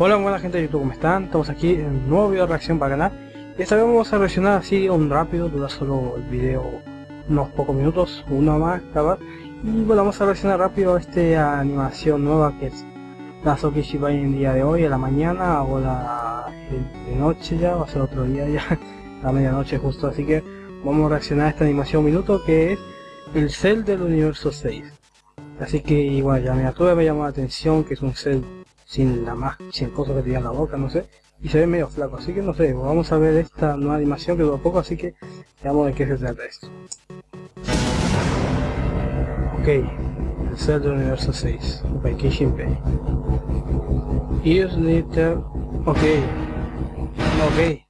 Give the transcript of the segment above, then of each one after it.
Hola buena gente de YouTube, ¿cómo están? Estamos aquí en un nuevo video de reacción para canal. Y esta vez vamos a reaccionar así un rápido, dura solo el video unos pocos minutos, uno más capaz y bueno, vamos a reaccionar rápido a esta animación nueva que es la Soki en el día de hoy, a la mañana o la de noche ya, va a ser otro día ya, a medianoche justo, así que vamos a reaccionar a esta animación minuto que es el Cell del universo 6 así que igual ya miniatura me llamó la atención que es un Cell sin la más, sin cosas que tenía en la boca, no sé, y se ve medio flaco, así que no sé, vamos a ver esta nueva animación que dura poco, así que veamos de qué se trata esto. Ok, el del universo 6, ok, Kishinpei. Use Litter, ok, ok,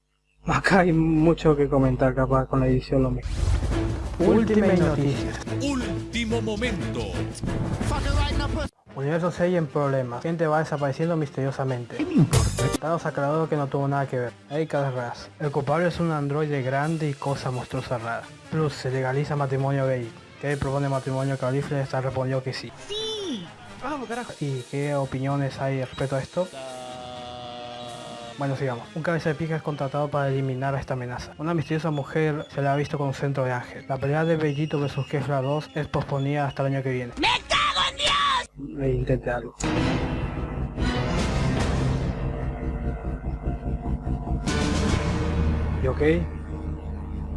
acá hay mucho que comentar capaz con la edición lo mismo. Última noticia. Último momento. Universo 6 en problemas. Gente va desapareciendo misteriosamente. ¿Qué me importa? Dados aclarados que no tuvo nada que ver. Erika Ras. El culpable es un androide grande y cosa monstruosa rara. Plus, se legaliza matrimonio gay. ¿Qué propone matrimonio Califle está respondió que sí. ¡Sí! Vamos, carajo. ¿Y qué opiniones hay respecto a esto? Bueno, sigamos. Un cabeza de pija es contratado para eliminar a esta amenaza. Una misteriosa mujer se la ha visto con un centro de ángel. La pelea de Bellito vs Kefla 2 es posponida hasta el año que viene e intente algo. Y ok,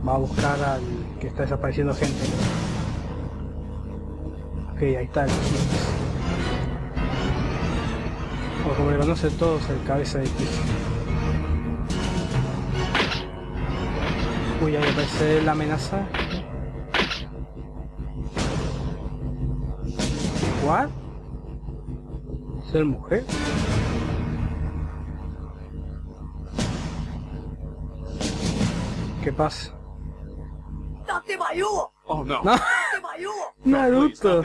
va a buscar al que está desapareciendo gente. Ok, ahí está el O como le conocen todos, el cabeza de piso. Uy, ahí aparece la amenaza. ¿What? ser mujer? ¿Qué pasa? Oh no. No. Naruto.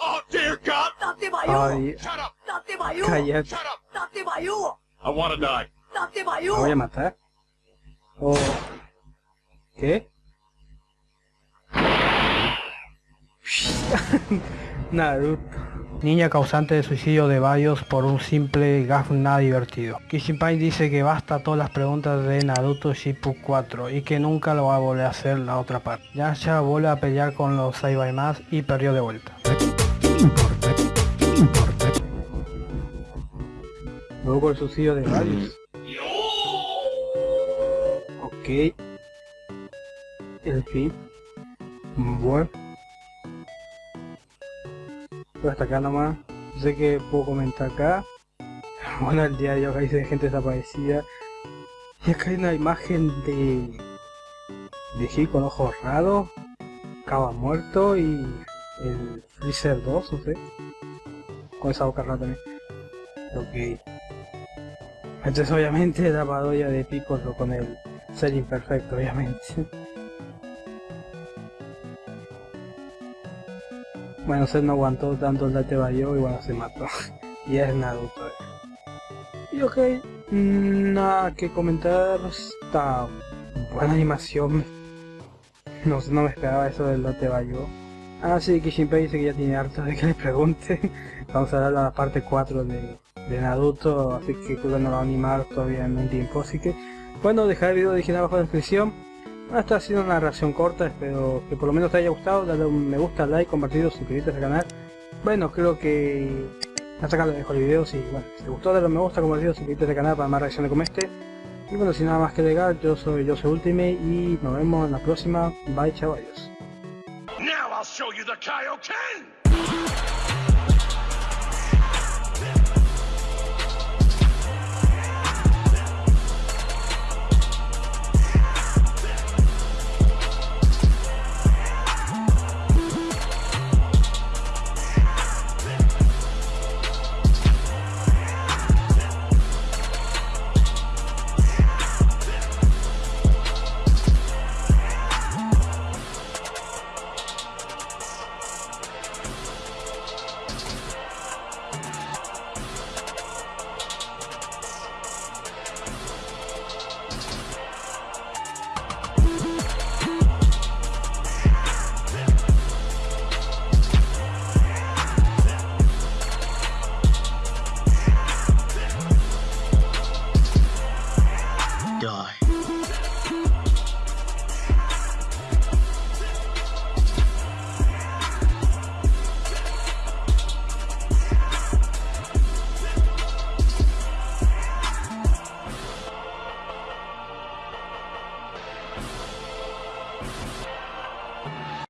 Oh dear God. Ay, Shut up. Cállate. Shut up. I wanna die. ¿Me voy a matar? ¿O qué? Naruto. Niña causante de suicidio de varios por un simple gaf nada divertido. Kishinpai dice que basta todas las preguntas de Naruto Shippuden 4 y que nunca lo va a volver a hacer la otra parte. Yasha vuelve a pelear con los más y perdió de vuelta. ¿Qué me importa? ¿Qué me importa? Luego el suicidio de varios. Ok. El fin. Bueno hasta acá nomás. Sé que puedo comentar acá. Bueno, el diario acá dice gente desaparecida. Y acá hay una imagen de... De Gil con ojos raros. Cava muerto y... El Freezer 2, no sé. Con esa boca rara también. Ok. Entonces obviamente la parodia de Piccolo con el ser imperfecto, obviamente. Bueno, se no aguantó tanto el date Bayo y bueno, se mató. y es Naruto. Y ok, nada que comentar. Está buena animación. No, no me esperaba eso del date Bayo. Ah, sí, Kishinpei dice que ya tiene harto de que le pregunte. Vamos a dar la parte 4 de, de Naruto, así que creo no lo va a animar todavía en un tiempo. Así que, bueno, dejar el video original abajo en la descripción. Esta ha sido una reacción corta, espero que por lo menos te haya gustado, dale un me gusta, like, compartido, suscribirte al canal. Bueno, creo que hasta acá lo dejo el video, si, bueno, si te gustó dale un me gusta, compartido, suscribirte al canal para más reacciones como este. Y bueno, sin nada más que agregar, yo soy yo soy Ultimate y nos vemos en la próxima. Bye, chao, adiós. die.